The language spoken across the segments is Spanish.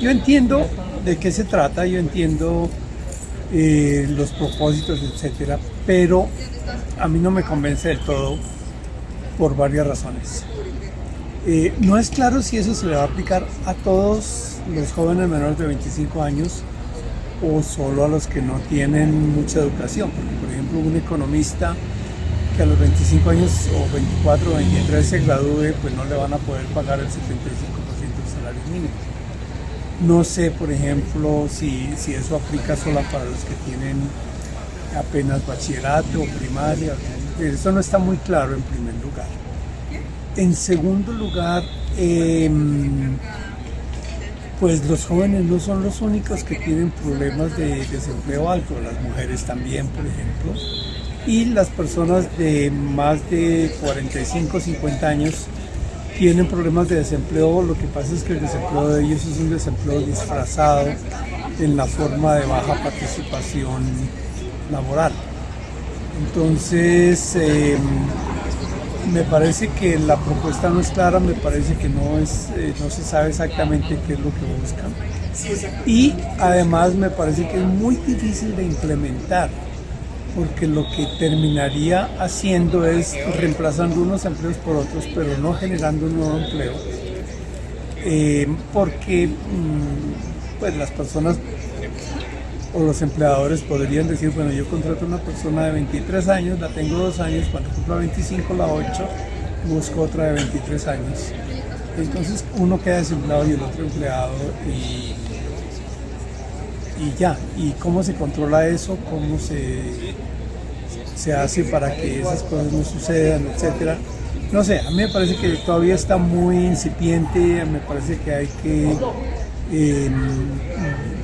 yo, entiendo de qué se trata, yo entiendo eh, los propósitos, etcétera, pero a mí no me convence del todo por varias razones. Eh, no es claro si eso se le va a aplicar a todos los jóvenes menores de 25 años o solo a los que no tienen mucha educación. Porque, por ejemplo, un economista que a los 25 años o 24 o 23 se gradúe, pues no le van a poder pagar el 75% del salario mínimo. No sé, por ejemplo, si, si eso aplica solo para los que tienen apenas bachillerato o primaria. Eso no está muy claro en primer lugar. En segundo lugar, em, pues los jóvenes no son los únicos que tienen problemas de desempleo alto, las mujeres también, por ejemplo, y las personas de más de 45, 50 años tienen problemas de desempleo, lo que pasa es que el desempleo de ellos es un desempleo disfrazado en la forma de baja participación laboral. Entonces, em, me parece que la propuesta no es clara, me parece que no, es, eh, no se sabe exactamente qué es lo que buscan. Y además me parece que es muy difícil de implementar, porque lo que terminaría haciendo es reemplazando unos empleos por otros, pero no generando un nuevo empleo. Eh, porque mm, pues las personas o los empleadores podrían decir, bueno, yo contrato a una persona de 23 años, la tengo dos años, cuando cumpla 25 la 8, busco otra de 23 años. Entonces uno queda desempleado y el otro empleado y, y ya. ¿Y cómo se controla eso? ¿Cómo se, se hace para que esas cosas no sucedan, etcétera? No sé, a mí me parece que todavía está muy incipiente, me parece que hay que eh,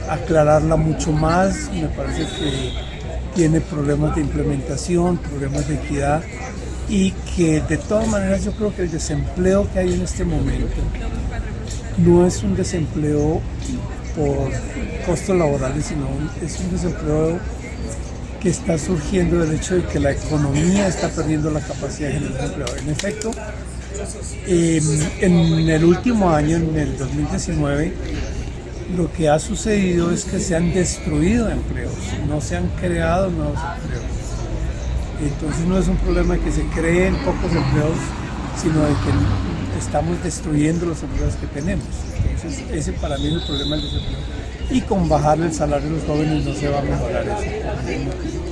aclararla mucho más, me parece que tiene problemas de implementación, problemas de equidad y que de todas maneras yo creo que el desempleo que hay en este momento no es un desempleo por costos laborales, sino es un desempleo que está surgiendo del hecho de que la economía está perdiendo la capacidad de generar empleo. En efecto, em, en el último año, en el 2019, lo que ha sucedido es que se han destruido empleos, no se han creado nuevos empleos. Entonces no es un problema de que se creen pocos empleos, sino de que estamos destruyendo los empleos que tenemos. Entonces ese para mí es el problema del desempleo. Y con bajar el salario de los jóvenes no se va a mejorar eso.